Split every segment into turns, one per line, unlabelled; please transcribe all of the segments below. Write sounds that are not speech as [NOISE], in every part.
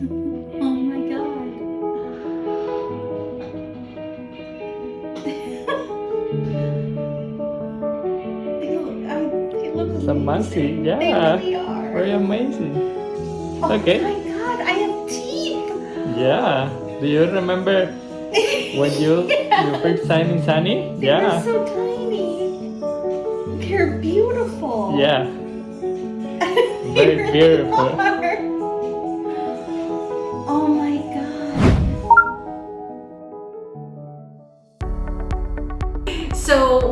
oh my god. they look, I, they look
It's amazing, yeah.
They really are.
Very amazing.
oh
okay.
my god, I have teeth.
Yeah. Do you remember when you
Yeah. [LAUGHS]
your first time in Sunny?
They
Yeah.
were so tiny. They're beautiful.
Yeah. [LAUGHS] Very beautiful.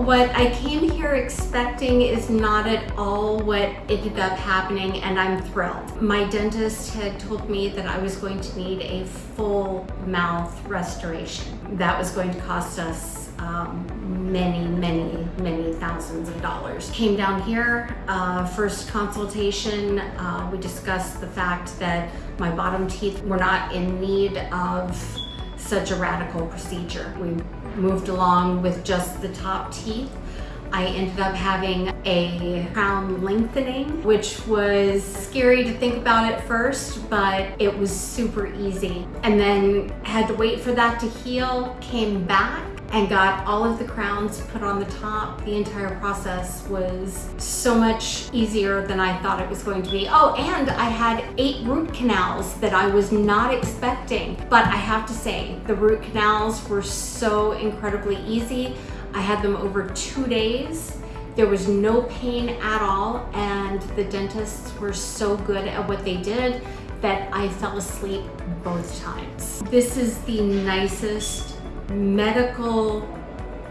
What I came here expecting is not at all what ended up happening and I'm thrilled. My dentist had told me that I was going to need a full mouth restoration. That was going to cost us um, many, many, many thousands of dollars. Came down here, uh, first consultation, uh, we discussed the fact that my bottom teeth were not in need of such a radical procedure. We moved along with just the top teeth. I ended up having a crown lengthening, which was scary to think about at first, but it was super easy. And then had to wait for that to heal, came back, and got all of the crowns put on the top. The entire process was so much easier than I thought it was going to be. Oh, and I had eight root canals that I was not expecting. But I have to say, the root canals were so incredibly easy. I had them over two days. There was no pain at all, and the dentists were so good at what they did that I fell asleep both times. This is the nicest medical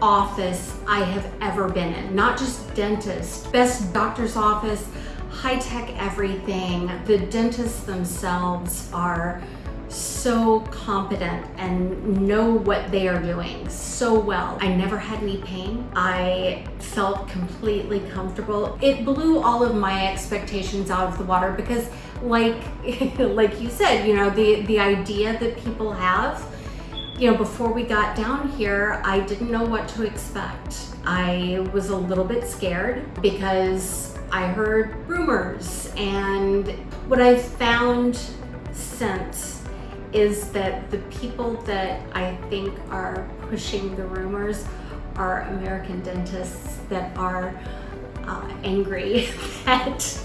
office I have ever been in. Not just dentist, best doctor's office, high-tech everything. The dentists themselves are so competent and know what they are doing so well. I never had any pain. I felt completely comfortable. It blew all of my expectations out of the water because like [LAUGHS] like you said, you know, the the idea that people have you know, before we got down here, I didn't know what to expect. I was a little bit scared because I heard rumors and what I've found since is that the people that I think are pushing the rumors are American dentists that are uh, angry [LAUGHS] that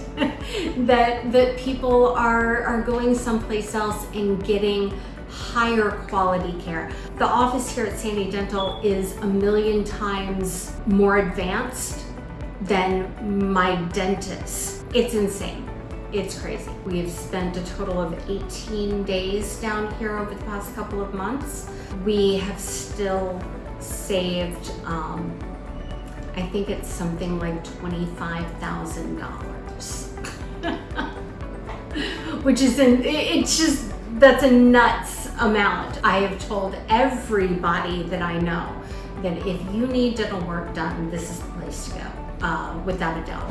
that that people are are going someplace else and getting higher quality care. The office here at Sani Dental is a million times more advanced than my dentist. It's insane. It's crazy. We have spent a total of 18 days down here over the past couple of months. We have still saved, um, I think it's something like $25,000. [LAUGHS] Which is, in, it's just, that's a nuts amount. I have told everybody that I know that if you need dental work done, this is the place to go, uh, without a doubt.